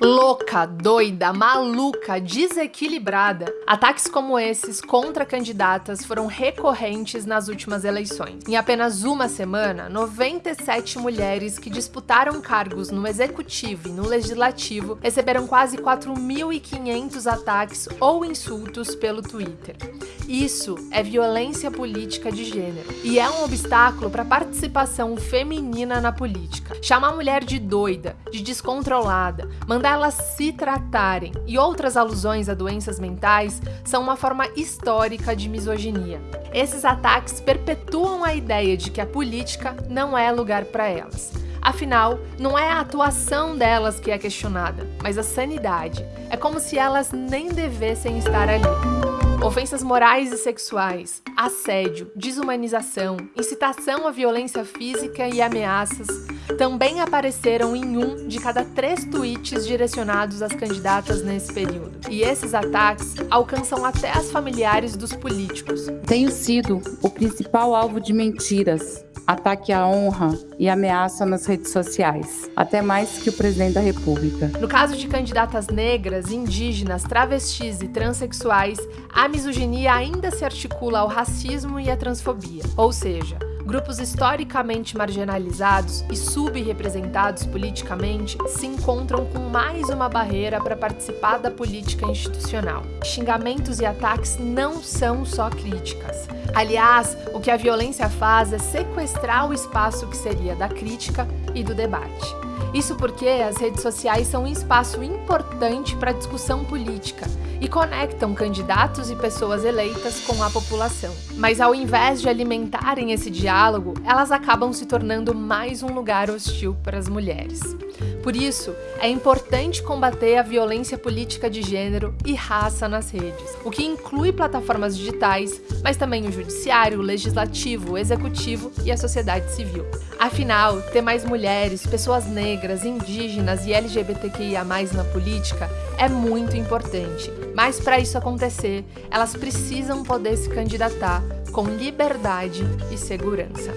louca, doida, maluca, desequilibrada. Ataques como esses contra candidatas foram recorrentes nas últimas eleições. Em apenas uma semana, 97 mulheres que disputaram cargos no executivo e no legislativo receberam quase 4.500 ataques ou insultos pelo Twitter. Isso é violência política de gênero e é um obstáculo para a participação feminina na política. Chamar a mulher de doida, de descontrolada, mandar elas se tratarem e outras alusões a doenças mentais são uma forma histórica de misoginia. Esses ataques perpetuam a ideia de que a política não é lugar para elas. Afinal, não é a atuação delas que é questionada, mas a sanidade. É como se elas nem devessem estar ali. Ofensas morais e sexuais, assédio, desumanização, incitação à violência física e ameaças também apareceram em um de cada três tweets direcionados às candidatas nesse período. E esses ataques alcançam até as familiares dos políticos. Tenho sido o principal alvo de mentiras, ataque à honra e ameaça nas redes sociais, até mais que o presidente da República. No caso de candidatas negras, indígenas, travestis e transexuais, a misoginia ainda se articula ao racismo e à transfobia, ou seja, Grupos historicamente marginalizados e subrepresentados politicamente se encontram com mais uma barreira para participar da política institucional. Xingamentos e ataques não são só críticas. Aliás, o que a violência faz é sequestrar o espaço que seria da crítica e do debate. Isso porque as redes sociais são um espaço importante para a discussão política e conectam candidatos e pessoas eleitas com a população. Mas ao invés de alimentarem esse diálogo, elas acabam se tornando mais um lugar hostil para as mulheres. Por isso, é importante combater a violência política de gênero e raça nas redes, o que inclui plataformas digitais, mas também o judiciário, o legislativo, o executivo e a sociedade civil. Afinal, ter mais mulheres, pessoas negras, indígenas e LGBTQIA+, na política é muito importante. Mas para isso acontecer, elas precisam poder se candidatar com liberdade e segurança.